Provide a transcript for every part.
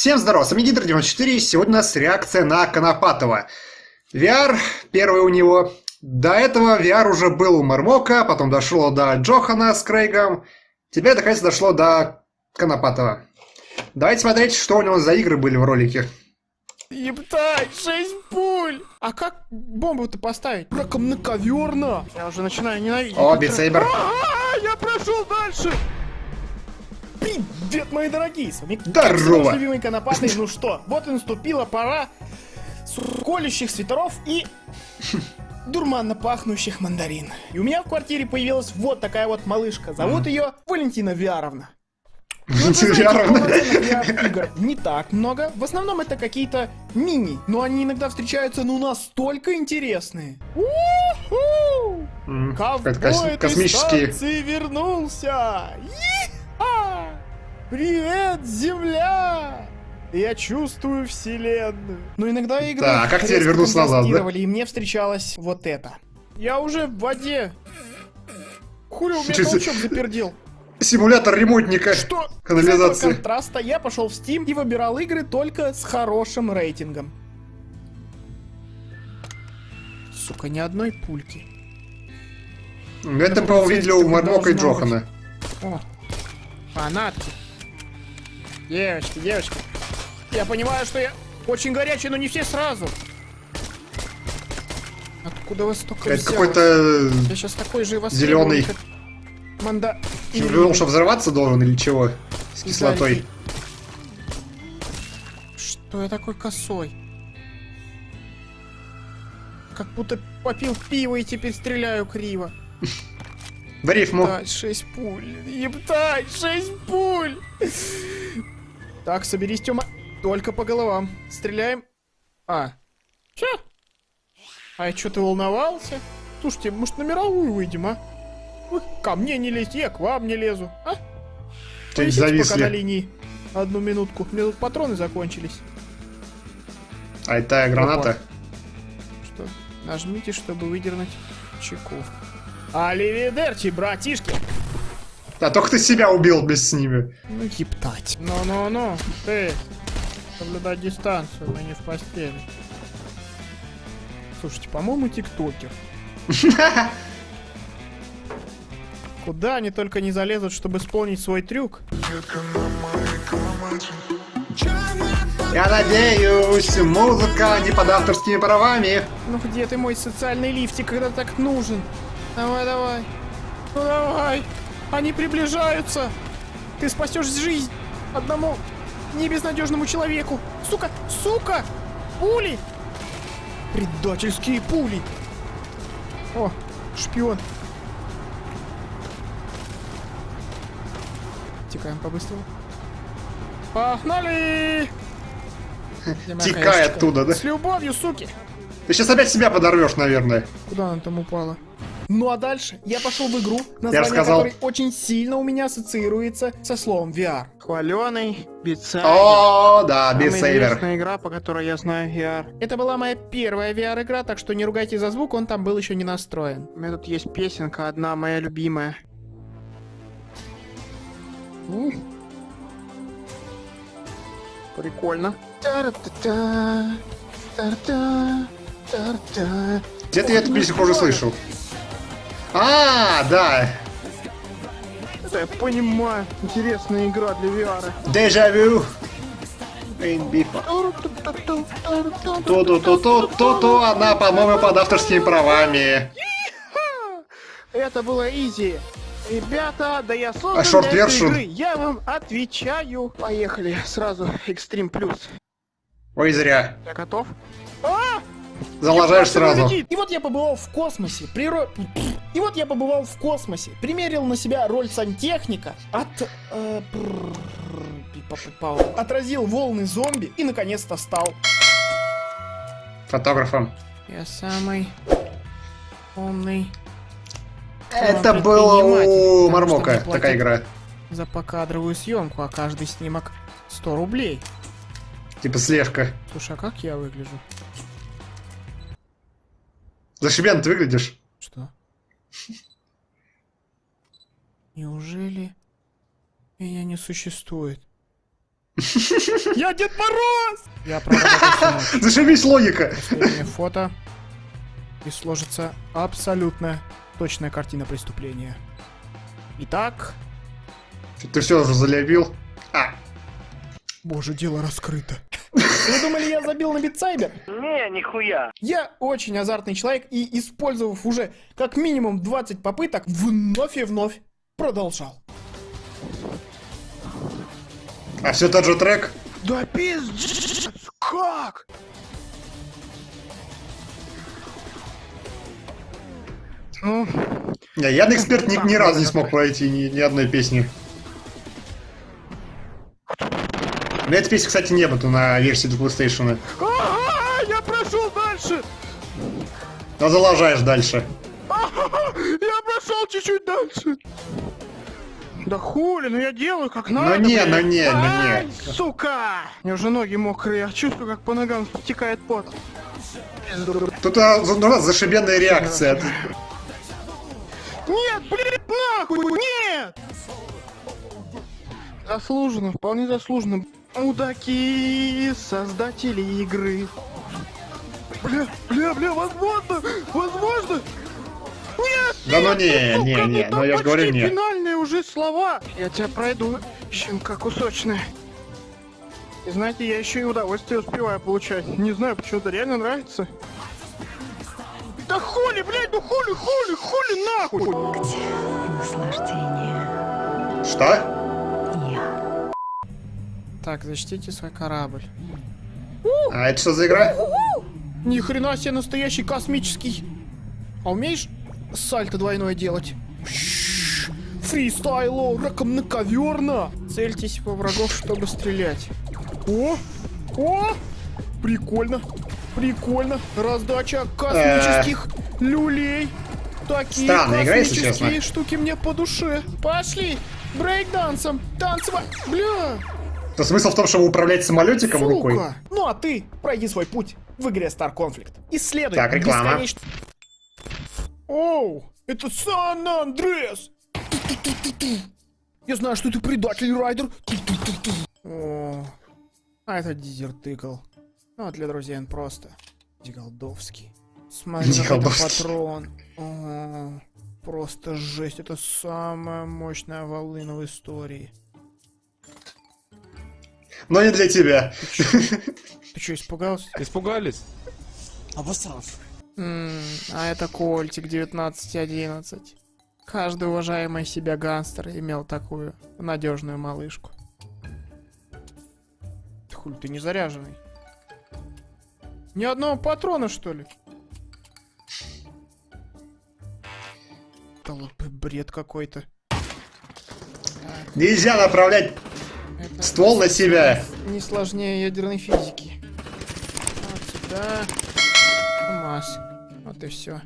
Всем здорова, с вами Гидр94, сегодня у нас реакция на Конопатова. VR, первый у него. До этого VR уже был у Мармока, потом дошло до Джохана с Крейгом. Теперь, наконец, дошло до Конопатова. Давайте смотреть, что у него за игры были в ролике. Ебать, 6 пуль! А как бомбу-то поставить? Раком на ковер на! Я уже начинаю ненавидеть. О, битсейбер. А, Я прошел дальше! Привет, мои дорогие! С вами Здорово. любимый Конопатый. Ну что, вот и наступила пора колющих свитеров и дурманно пахнущих мандарин. И у меня в квартире появилась вот такая вот малышка. Зовут ее Валентина Виаровна. Ну, VR-игр не так много. В основном это какие-то мини, но они иногда встречаются, ну, настолько интересные. Ковбой этой станции вернулся! Привет, Земля! Я чувствую вселенную. Но иногда игры Так, а как теперь вернуться назад, да? и мне встречалось вот это. Я уже в воде. Хули у меня за- толчок запердел. Симулятор ремонтника Что? канализации. Этого контраста я пошел в Steam и выбирал игры только с хорошим рейтингом. Сука, ни одной пульки. Это, по-моему, видели у Мармока и Джохана. О, фанатки. Девочки, девочки. Я понимаю, что я очень горячий, но не все сразу. Откуда вы столько Это какой-то... Я сейчас такой же и зелёный. как Манда... Ты думал, что взрываться должен или чего? С кислотой. Что я такой косой? Как будто попил пиво и теперь стреляю криво. В рифму. Ептать, 6 пуль. Ептать, 6 пуль. Так, соберись, Тёма. Только по головам. Стреляем. А. Чё? А чё ты волновался? Слушайте, может на мировую выйдем, а? Вы ко мне не лезьте, я к вам не лезу. А? Ты Повисите пока на зависли. линии. Одну минутку. У меня тут патроны закончились. А это граната. Что? Нажмите, чтобы выдернуть чеку. Аливидерчи, братишки! А только ты себя убил без с ними. Ну, ептать. Ну-ну-ну, ты. Соблюдать дистанцию, мы не в постели. Слушайте, по-моему, тиктокер. Куда они только не залезут, чтобы исполнить свой трюк? Я надеюсь, музыка не под авторскими правами. Ну где ты, мой социальный лифтик, когда так нужен? Давай, давай. Ну давай. Они приближаются. Ты спасешь жизнь одному небезнадежному человеку. Сука, сука! Пули! Предательские пули! О, шпион. Текаем по-быстрому. Погнали! Текай оттуда, да? С любовью, суки! Ты сейчас опять себя подорвешь, наверное. Куда она там упала? Ну а дальше я пошел в игру, название сказал. которой очень сильно у меня ассоциируется со словом VR. Хваленый, Beat Saber. О, да, Самая Beat Saber. известная игра, по которой я знаю VR. Это была моя первая VR-игра, так что не ругайте за звук, он там был еще не настроен. У меня тут есть песенка, одна моя любимая. Ух. Прикольно. Где-то я эту песню уже слышал. А, да. Я понимаю. Интересная игра для VR. Дежавю. Ту-ту-ту-ту-ту-ту, она, по-моему, под авторскими правами. Это было изи. Ребята, да я создан А short для этой игры. Я вам отвечаю. Поехали. Сразу Extreme Plus. Ой, зря. Я готов? А! Залажаешь сразу. И вот я побывал в космосе. Приро... И вот я побывал в космосе. Примерил на себя роль сантехника. От... э. Отразил волны зомби и наконец-то стал Фотографом. Я самый умный Это было у Мармока такая игра. за покадровую съемку, а каждый снимок 100 рублей. Типа слежка. Слушай, а как я выгляжу? Зашибен ты выглядишь. Что? Неужели меня не существует? Я Дед Мороз! Я. Зашибись логика. Последнее фото. И сложится абсолютно точная картина преступления. Итак, Ты все уже залюбил? А, боже, дело раскрыто. Вы думали, я забил на битсайбер? Не, нихуя. Я очень азартный человек и, использовав уже как минимум 20 попыток, вновь и вновь продолжал. а все тот же трек? Да пиздец, как? Ну, Не, я на эксперт ни, ни разу не смог пройти ни, ни одной песни. Но этой песни, кстати, не было на версии для PlayStation. а, я прошел дальше! Но залажаешь дальше. Я прошел чуть-чуть дальше. Да хули, ну я делаю как Ну надо. не, блядь. ну не, ну не. сука! У меня уже ноги мокрые, я чувствую, как по ногам стекает пот. Тут а, за- нужна зашибенная реакция. Нет, блядь, нахуй, нет! Заслуженно, вполне заслуженно. Мудаки, создатели игры. Бля, бля, бля, возможно, возможно. Нет, Да ну не, сука, не, ну не, там ну я же говорю нет. финальные уже слова. Я тебя пройду, щенка кусочная. И знаете, я еще и удовольствие успеваю получать. Не знаю, почему-то реально нравится. Да хули, блядь, ну хули, хули, хули нахуй! Наслаждение. Что? Так, защитите свой корабль. А это что за игра? Ни хрена себе настоящий космический. А умеешь сальто двойное делать? Фристайло, раком на коверна. Цельтесь во врагов, чтобы стрелять. О, о, прикольно, прикольно. Раздача космических люлей. Такие Странная космические штуки мне по душе. Пошли, брейкдансом, танцевать. Бля, То смысл в том, чтобы управлять самолетиком рукой? Сука! Ну а ты пройди свой путь в игре Star Conflict. Исследуй Так, реклама. бесконечно- Оу, это Сан-Андрес! Я знаю, что ты предатель, Райдер. О, а это дезертыкл. Ну, а для друзей он просто Диголдовский. Смотри, Диголдовский. патрон. О, просто жесть. Это самая мощная волына в истории. Но не для тебя. Ты что, испугался? Испугались? М, а это Кольтик 1911. Каждый уважаемый себя гангстер имел такую надежную малышку. Хуй, ты не заряженный. Ни одного патрона, что ли? Да вот бред какой-то. Нельзя направлять Это ствол на себя. не сложнее ядерной физики. Вот сюда. Масс. Вот и все.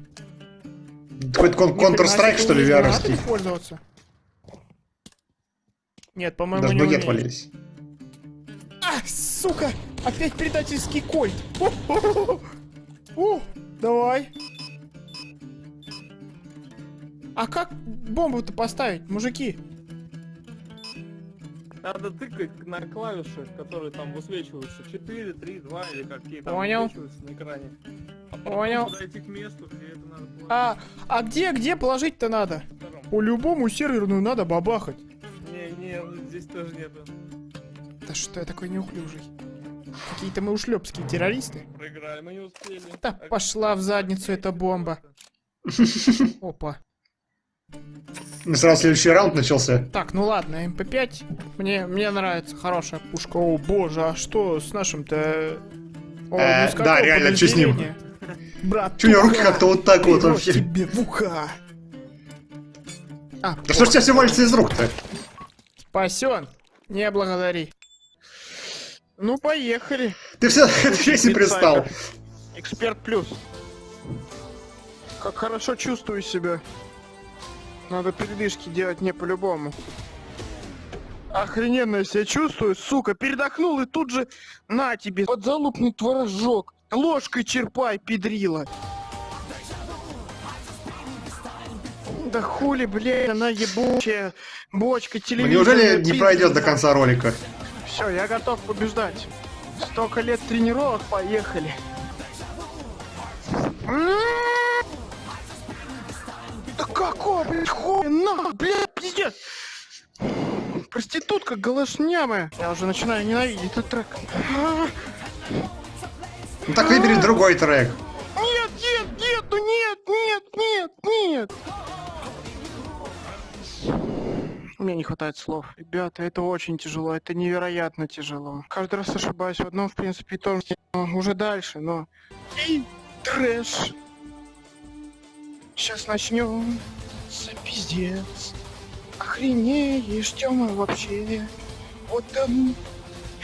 Какой-то кон- Counter-Strike, что ли, вяровский. пользоваться? Нет, по-моему, Даже не ноги умеешь. отвалились. А, сука! Опять предательский кольт! О, О, давай. А как бомбу-то поставить, мужики? Надо тыкать на клавиши, которые там высвечиваются. 4, 3, 2 или какие там Понял. высвечиваются на экране. А Понял. подойти к месту, где это надо положить. А, а где, где положить-то надо? Втором. По-любому серверную надо бабахать. Не, не, здесь тоже нету. Да что я такой неуклюжий? Какие-то мы ушлепские террористы. Проиграли, мы не успели. Да А пошла в задницу эта бомба. Опа. Ну, сразу следующий раунд начался. Так, ну ладно, МП5 мне, мне нравится, хорошая пушка. О боже, а что с нашим-то... Э, ну да, реально, чё с ним? Брат, Чё у него руки как-то вот так вот вообще? тебе в уха. А, Да что ж тебя все валится из рук-то? спасен. Не благодари. Ну, поехали. Ты все, ты весь и пристал. Эксперт плюс. Как хорошо чувствую себя. Надо передышки делать не по-любому. Охрененно я себя чувствую, сука. Передохнул и тут же на тебе. Подзалупный творожок. Ложкой черпай, педрила. Да хули, блядь, она ебучая бочка Ну, телевизора. неужели не пройдет до конца ролика? Все, я готов побеждать. Столько лет тренировок, поехали. Какого, блядь, хуя, на, блядь, пиздец. Проститутка голошнямая. Я уже начинаю ненавидеть этот трек. Ну так выбери другой трек. Нет, нет, нет, ну нет, нет, нет, нет. Мне не хватает слов. Ребята, это очень тяжело, это невероятно тяжело. Каждый раз ошибаюсь в одном, в принципе, и том же, но уже дальше, но... И трэш. Сейчас начнем. пиздец. Охренеешь, Тёма, вообще. Вот там,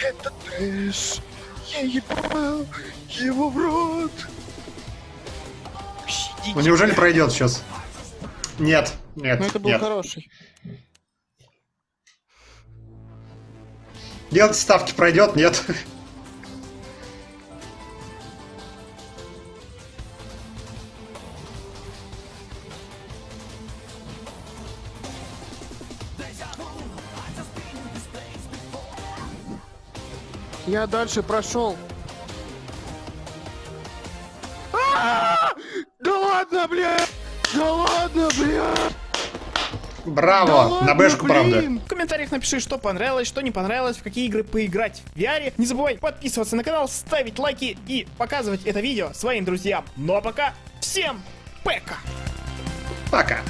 это трэш. Я ебал его в рот. Щадите. Ну неужели пройдет сейчас? Нет, нет, Ну это был нет. хороший. Делайте ставки, пройдет, нет. Я дальше прошел. А! Да ладно, блядь! Да ладно, блядь! Браво, Да ладно, на бэшку, правда. блин! В комментариях напиши, что понравилось, что не понравилось, в какие игры поиграть в VR. Не забывай подписываться на канал, ставить лайки и показывать это видео своим друзьям. Ну а пока, всем пока! Пока.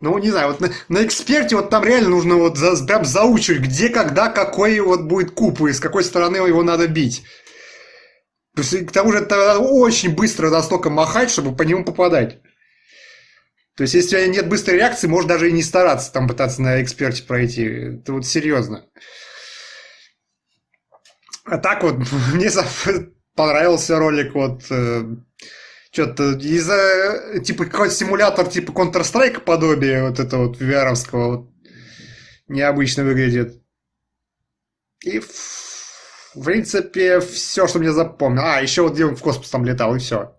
Ну, не знаю, вот на, на эксперте вот там реально нужно вот за- прям заучивать, где, когда, какой вот будет куб и с какой стороны его надо бить. То к тому же это очень быстро настолько махать, чтобы по нему попадать. То есть, если у тебя нет быстрой реакции, можешь даже и не стараться там пытаться на эксперте пройти. Это вот серьезно. А так вот, мне понравился ролик, вот, что-то из-за, типа, какой-то симулятор, типа, Counter-Strike подобие вот этого вот vr вот, необычно выглядит. И, в, принципе, все, что мне запомнил. А, еще вот где он в космос там летал, и все.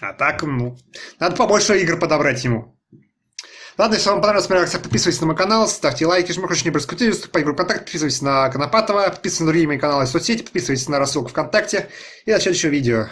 А так, ну, надо побольше игр подобрать ему. Ладно, если вам понравилась моя реакция, подписывайтесь на мой канал, ставьте лайки, жмите не проскутили, вступайте в группу ВКонтакте, подписывайтесь на Конопатова, подписывайтесь на другие мои каналы и соцсети, подписывайтесь на рассылку ВКонтакте и до следующего видео.